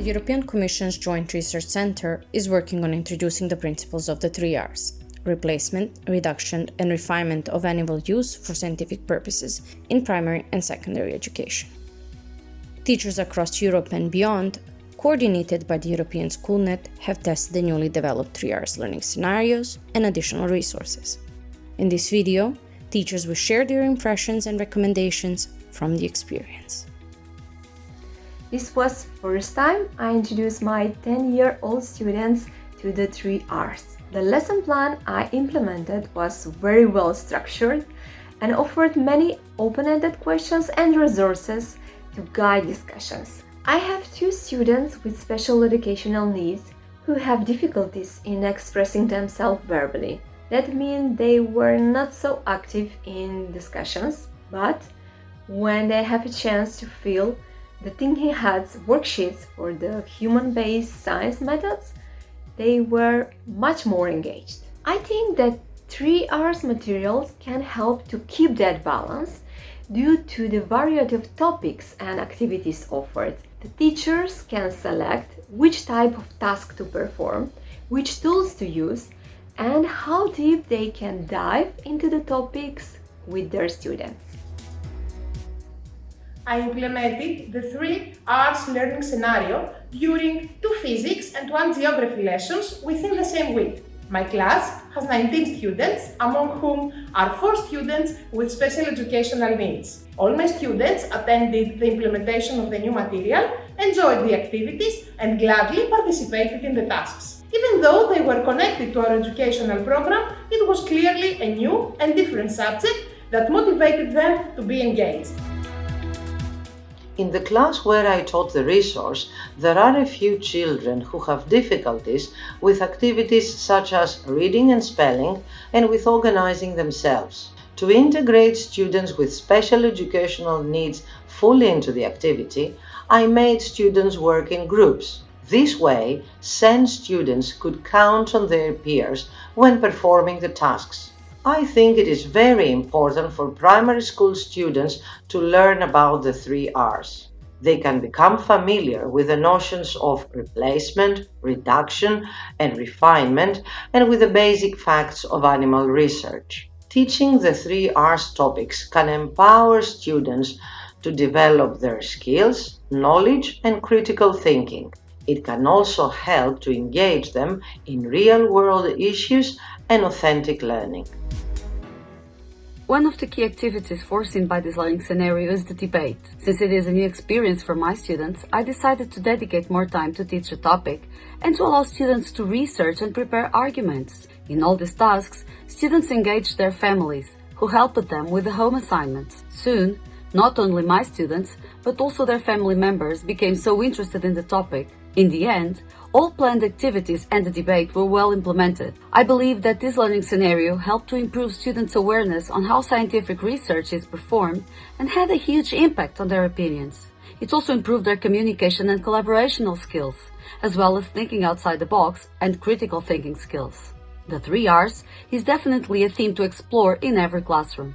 The European Commission's Joint Research Centre is working on introducing the principles of the three R's replacement, reduction, and refinement of animal use for scientific purposes in primary and secondary education. Teachers across Europe and beyond, coordinated by the European SchoolNet, have tested the newly developed 3Rs learning scenarios and additional resources. In this video, teachers will share their impressions and recommendations from the experience. This was first time I introduced my 10-year-old students to the 3Rs. The lesson plan I implemented was very well structured and offered many open-ended questions and resources to guide discussions. I have two students with special educational needs who have difficulties in expressing themselves verbally. That means they were not so active in discussions, but when they have a chance to fill the thinking hats worksheets for the human-based science methods, they were much more engaged. I think that 3Rs materials can help to keep that balance due to the variety of topics and activities offered. The teachers can select which type of task to perform, which tools to use, and how deep they can dive into the topics with their students. I implemented the three R's learning scenario during two physics and one geography lessons within the same week. My class has 19 students, among whom are 4 students with special educational needs. All my students attended the implementation of the new material, enjoyed the activities and gladly participated in the tasks. Even though they were connected to our educational program, it was clearly a new and different subject that motivated them to be engaged. In the class where I taught the resource, there are a few children who have difficulties with activities such as reading and spelling and with organizing themselves. To integrate students with special educational needs fully into the activity, I made students work in groups. This way, SEN students could count on their peers when performing the tasks. I think it is very important for primary school students to learn about the three R's. They can become familiar with the notions of replacement, reduction, and refinement, and with the basic facts of animal research. Teaching the three R's topics can empower students to develop their skills, knowledge, and critical thinking. It can also help to engage them in real-world issues and authentic learning. One of the key activities foreseen by this learning scenario is the debate. Since it is a new experience for my students, I decided to dedicate more time to teach the topic and to allow students to research and prepare arguments. In all these tasks, students engaged their families, who helped them with the home assignments. Soon, not only my students, but also their family members became so interested in the topic in the end, all planned activities and the debate were well implemented. I believe that this learning scenario helped to improve students' awareness on how scientific research is performed and had a huge impact on their opinions. It also improved their communication and collaborational skills, as well as thinking outside the box and critical thinking skills. The three R's is definitely a theme to explore in every classroom.